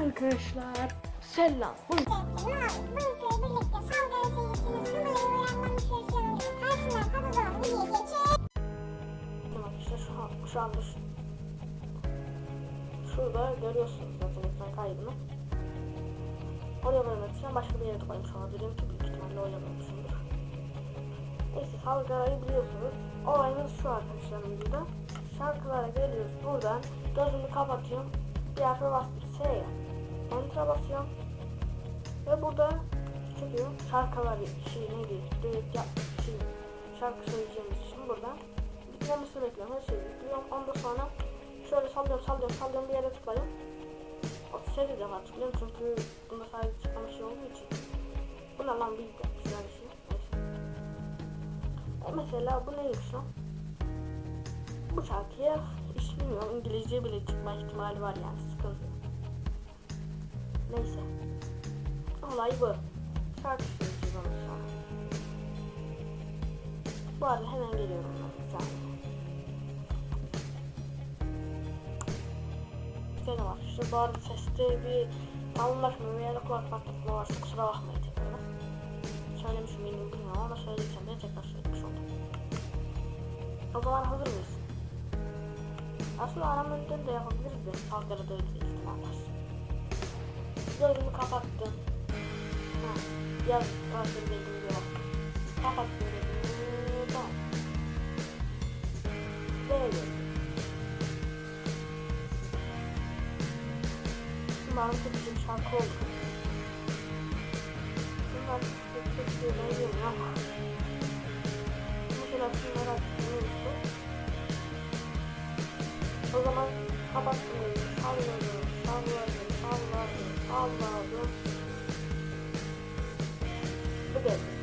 Arkadaşlar selam. Arkadaşlar şu an, şu anda şu, şurada görüyorsunuz zaten ekran kaydını. Oraya vermek için başka bir yere tıklamış olabilirim ki büyük ihtimalle oynamıyormuşumdur. Neyse Salgara'yı biliyorsunuz. Olayımız şu arkadaşlar videoda. Şarkılara geliyoruz buradan. Gözümü kapatıyorum. Bir harfe bastım S'ye. Enter'a basıyorum. Ve burada çıkıyor. Şarkılar şey neydi? Düet yap şey, şarkı söyleyeceğimiz için buradan bitmemesini bekliyorum. Her şeyi bekliyorum. Ondan sonra şöyle sallıyorum sallıyorum sallıyorum bir yere tıklayıyorum. 37 defa tıklıyorum çünkü bunda sadece çıkan şey olduğu için. Bu ne lan büyük yapmışlar bir şey. Neyse. E mesela bu neymiş lan? Bu şarkıya hiç bilmiyorum İngilizce bile çıkma ihtimali var yani sıkıntı. Neyse. Olay bu. Söyleyeceğiz onu sonra. Bu arada hemen geliyorum ben. Bir saniye. Gene var. Bu arada seste bir anlaşma veya kulak patlatma varsa kusura bakmayın tekrar. Söylemiş miydim bilmiyorum ama söylediysem de tekrar söylemiş oldum. O zaman hazır mıyız? Aslında aramızda da yapabiliriz de Salgara'da öyle bir var. Gözümü kapattım. Ha, yaz bildiğim bir baktım. Kapattım gözümü. Tamam. Böyle. Çok bir şarkı olur. Bunlar çok beğeniyorum ama. Mesela şunları açmayı O zaman kapattım gözümü. Salladım, salladım, salladım, salladım. Bu kadar.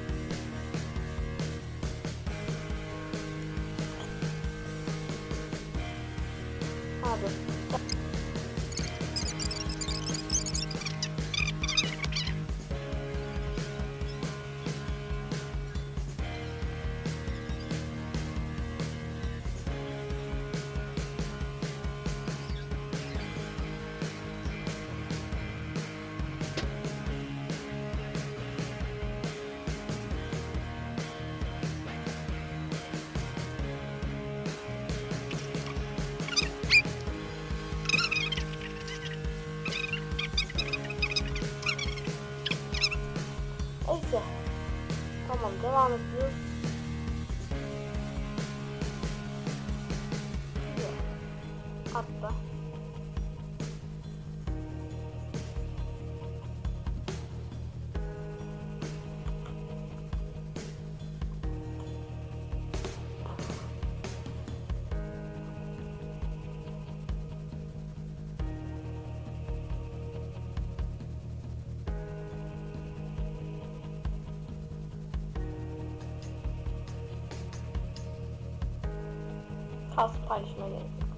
Kalsın paylaşmaya gerek yok.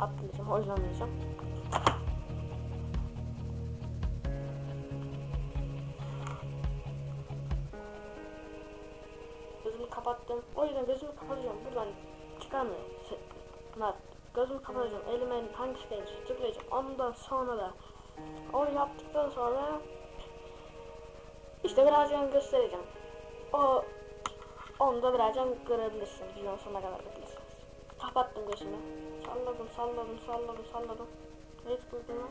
Atlayacağım, oynanmayacağım. Gözümü kapattım. O yüzden gözümü kapatacağım. Buradan çıkamıyorum. Bunlar gözümü kapatacağım. Elime hangisi gelecek tıklayacağım. Ondan sonra da onu yaptıktan sonra işte birazdan göstereceğim. O onu da birazdan görebilirsiniz. Videonun sonuna kadar beklersiniz. Kapattım gözümü. Salladım, salladım, salladım, salladım. Ne tıkladım lan?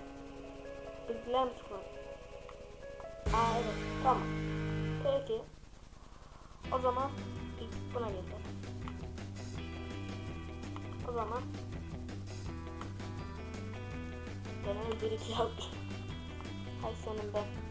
Bilgiler mi tıkladım? Aa evet, tamam. Peki. O zaman buna geldim. O zaman Genel bir iki yaptım. Hay senin ben.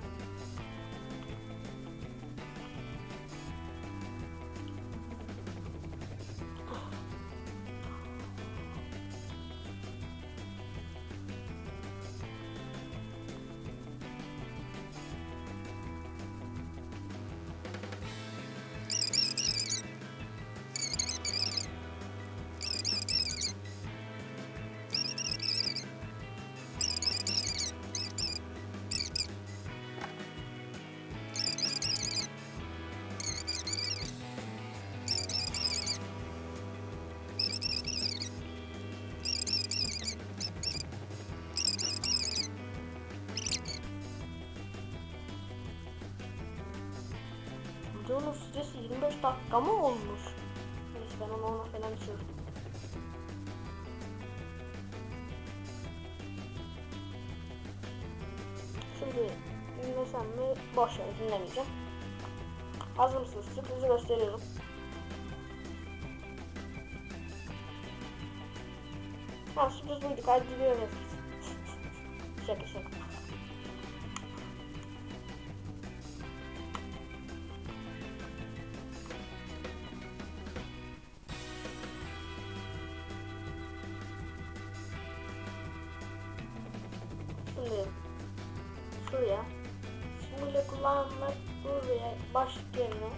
Dakika mı olmuş? Neyse ben onu ona falan düşürdüm. Şimdi dinlesem mi? Boş ver dinlemeyeceğim. Hazır mısınız? Sürprizi gösteriyorum. Ha sürpriz buydu. Kaydediyorum şaka şaka. Yerine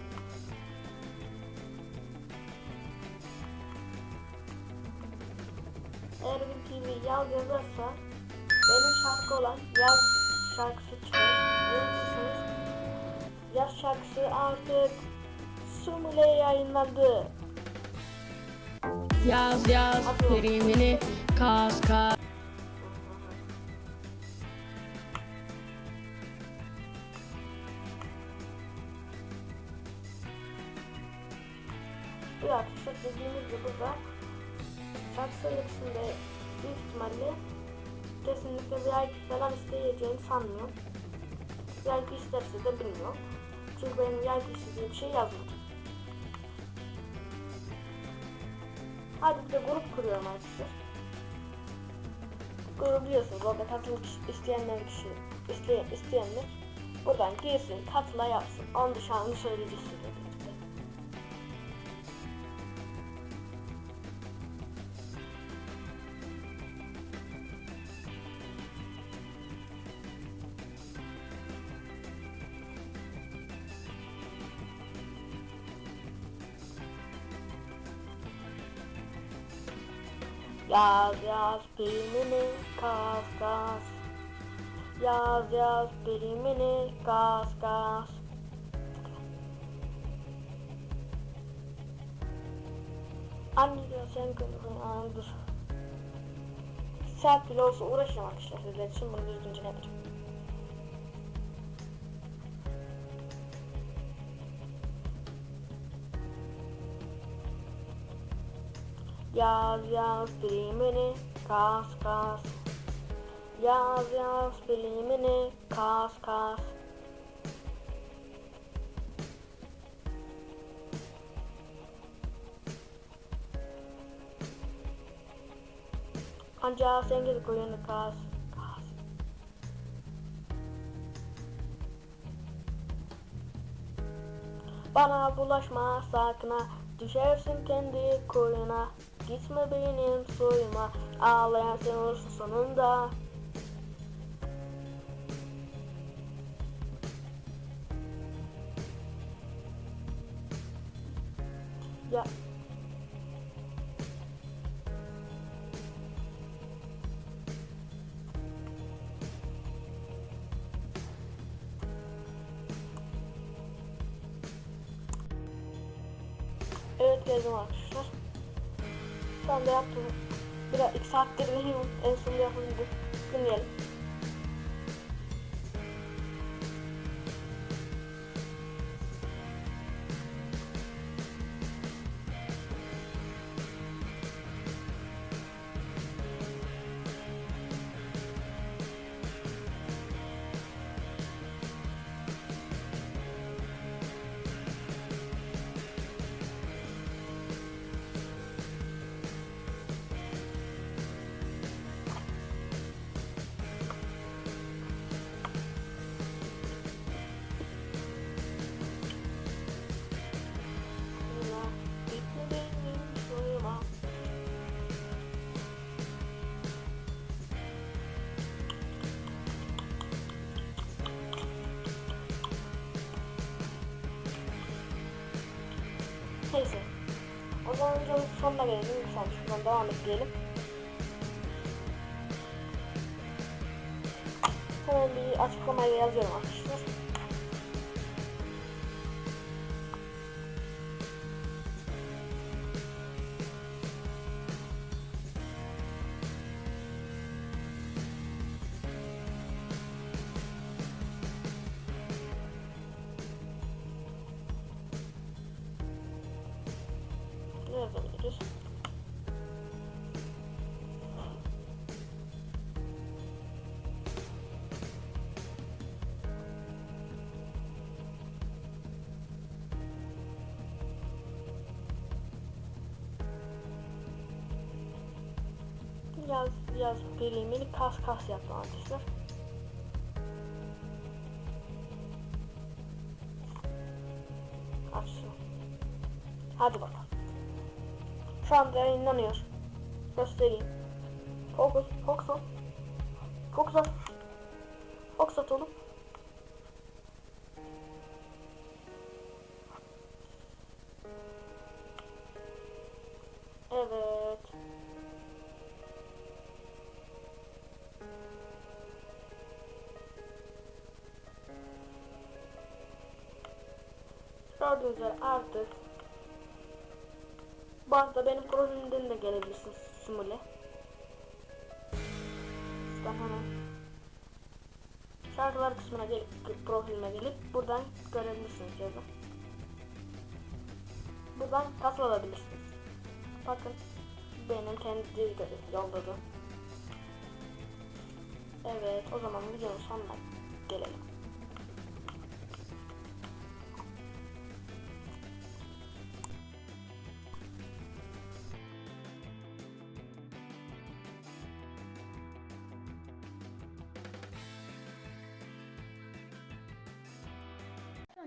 eğer bir TV yaz yazarsa benim şarkı olan yaz şarkısı çıkar. Yaz şarkısı artık Sumule yayınlandı. Yaz yaz primini kas kas. Bir arkadaşlar dediğimiz gibi burada şarkı söyletisinde büyük ihtimalle kesinlikle VIP falan isteyeceğini sanmıyorum. VIP isterse de bilmiyorum. Çünkü benim VIP istediğim şey yazmadım. Hadi bir de grup kuruyorum arkadaşlar. Grubu biliyorsunuz orada katılmak isteyenler kişi isteyen, isteyenler buradan girsin katıla yapsın. Onun dışında söyleyeceğiz size Yaz yaz primini kas kas. Yaz yaz primini kas kas. Anne diyor sen kızım dur. Saat bile olsa uğraşacağım arkadaşlar sizler için bunu düzgünce yapacağım Yaz yaz primini kas kas. Yaz yaz primini kas kas. Ancak sen gidip oyunu kas. Bana bulaşma sakın ha Düşersin kendi koyuna Gitme benim soyuma. Ağlayan sen olursun sonunda. Ya. Evet geldim arkadaşlar. Şu anda yaptım. Biraz iki saattir. En sonunda yapabildim. Dinleyelim. Videonun sonuna gelelim. Lütfen şuradan devam edelim. Hemen bir açıklamayla yazıyorum arkadaşlar. ki. Biraz biraz verilmeli kas kas yaptım arkadaşlar. Hadi bakalım. Şu anda yayınlanıyor. Göstereyim. Fokus, fokus ol. Fokus ol. Evet. Gördüğünüz üzere artık bu benim profilimden de gelebilirsiniz simüle. Ben hemen şarkılar kısmına gelip profilime gelip buradan görebilirsiniz yazın. Buradan kasıl alabilirsiniz. Bakın benim kendi yolladı. Evet o zaman videonun sonuna gelelim.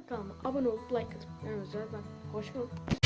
Kanalıma abone olup like atıp yanınızda ben hoşçakalın.